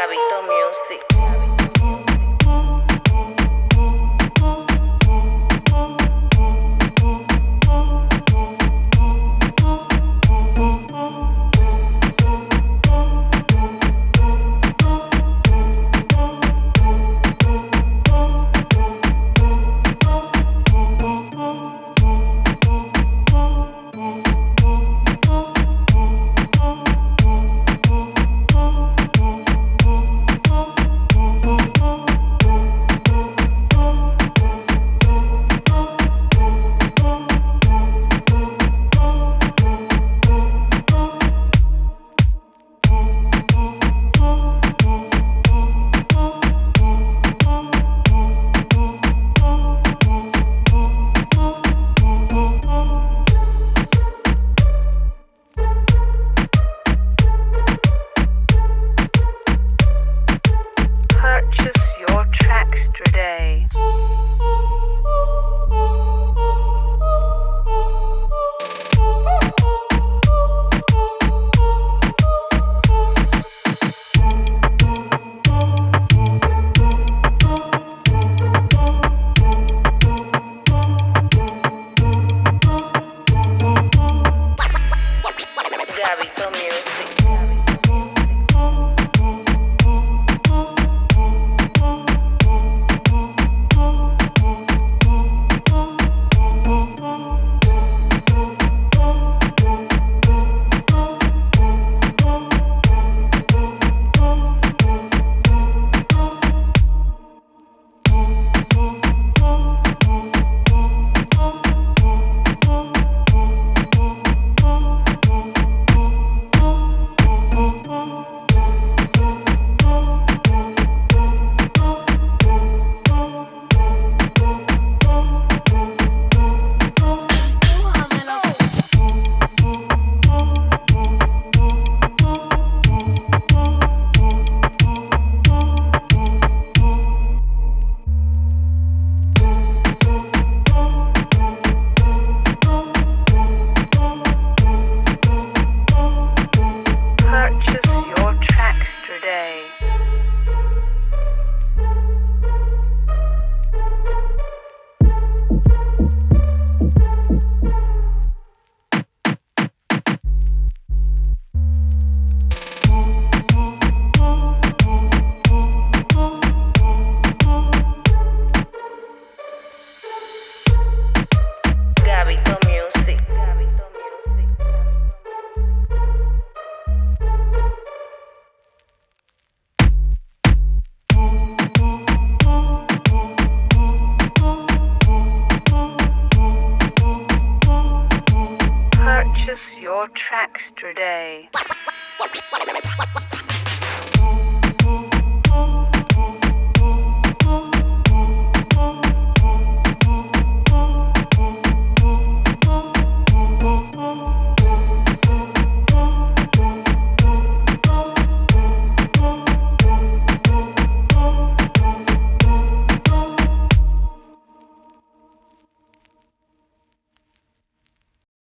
Gabito Music. extra day. Your Trackstra day.